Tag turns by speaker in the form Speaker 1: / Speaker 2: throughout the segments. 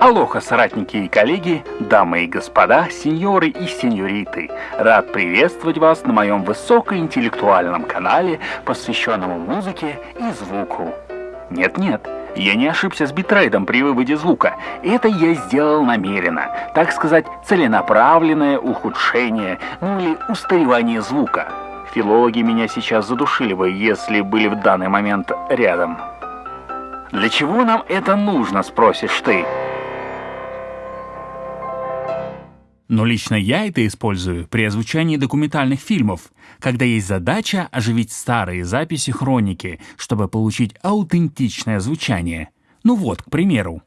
Speaker 1: Алоха, соратники и коллеги, дамы и господа, сеньоры и сеньориты. Рад приветствовать вас на моем высокоинтеллектуальном канале, посвященному музыке и звуку. Нет-нет, я не ошибся с битрейдом при выводе звука. Это я сделал намеренно, так сказать, целенаправленное ухудшение, ну или устаревание звука. Филологи меня сейчас задушили бы, если были в данный момент рядом. Для чего нам это нужно, спросишь ты?
Speaker 2: Но лично я это использую при озвучании документальных фильмов, когда есть задача оживить старые записи хроники, чтобы получить аутентичное звучание. Ну вот, к примеру.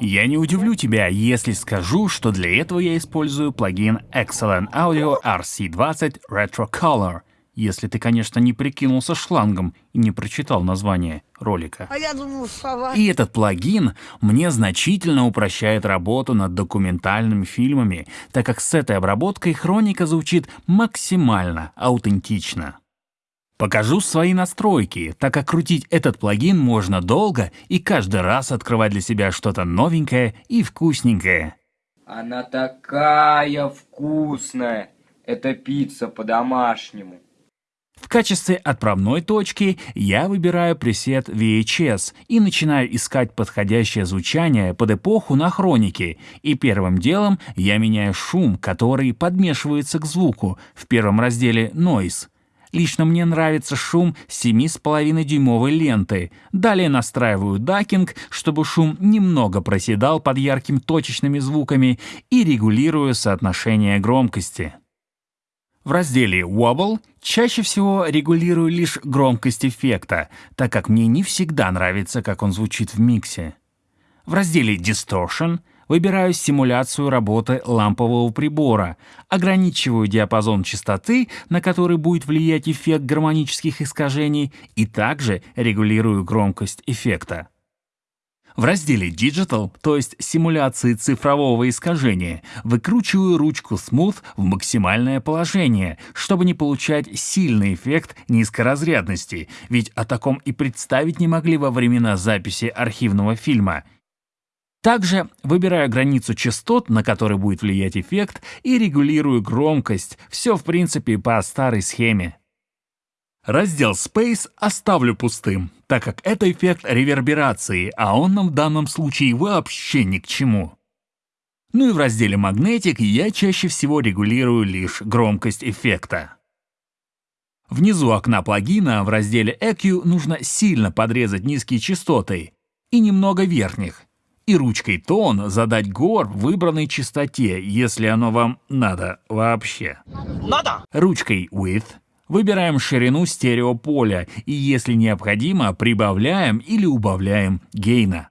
Speaker 2: Я не удивлю тебя, если скажу, что для этого я использую плагин Excellent Audio RC20 Retro Color, если ты, конечно, не прикинулся шлангом и не прочитал название ролика.
Speaker 3: А я думал, сова.
Speaker 2: И этот плагин мне значительно упрощает работу над документальными фильмами, так как с этой обработкой хроника звучит максимально аутентично. Покажу свои настройки, так как крутить этот плагин можно долго и каждый раз открывать для себя что-то новенькое и вкусненькое.
Speaker 4: Она такая вкусная. Это пицца по-домашнему.
Speaker 2: В качестве отправной точки я выбираю пресет VHS и начинаю искать подходящее звучание под эпоху на хронике, и первым делом я меняю шум, который подмешивается к звуку в первом разделе Noise. Лично мне нравится шум 7,5-дюймовой ленты. Далее настраиваю дакинг, чтобы шум немного проседал под яркими точечными звуками и регулирую соотношение громкости. В разделе Wobble чаще всего регулирую лишь громкость эффекта, так как мне не всегда нравится, как он звучит в миксе. В разделе Distortion выбираю симуляцию работы лампового прибора, ограничиваю диапазон частоты, на который будет влиять эффект гармонических искажений, и также регулирую громкость эффекта. В разделе Digital, то есть симуляции цифрового искажения, выкручиваю ручку Smooth в максимальное положение, чтобы не получать сильный эффект низкоразрядности, ведь о таком и представить не могли во времена записи архивного фильма. Также выбираю границу частот, на который будет влиять эффект, и регулирую громкость, все в принципе по старой схеме. Раздел Space оставлю пустым, так как это эффект реверберации, а он нам в данном случае вообще ни к чему. Ну и в разделе Magnetic я чаще всего регулирую лишь громкость эффекта. Внизу окна плагина в разделе EQ нужно сильно подрезать низкие частоты и немного верхних, и ручкой Tone задать гор выбранной частоте, если оно вам надо вообще.
Speaker 3: Надо!
Speaker 2: Ручкой Width Выбираем ширину стереополя и, если необходимо, прибавляем или убавляем гейна.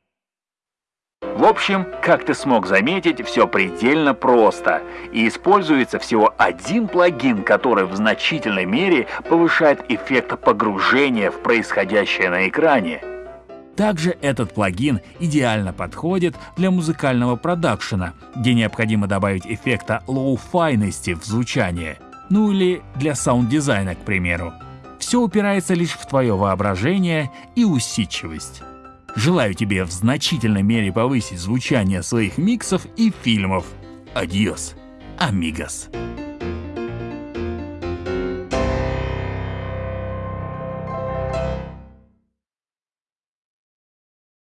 Speaker 1: В общем, как ты смог заметить, все предельно просто. И используется всего один плагин, который в значительной мере повышает эффект погружения в происходящее на экране.
Speaker 2: Также этот плагин идеально подходит для музыкального продакшена, где необходимо добавить эффекта лоу-файности в звучание – ну или для саунд-дизайна, к примеру. Все упирается лишь в твое воображение и усидчивость. Желаю тебе в значительной мере повысить звучание своих миксов и фильмов. Адьос, амигос.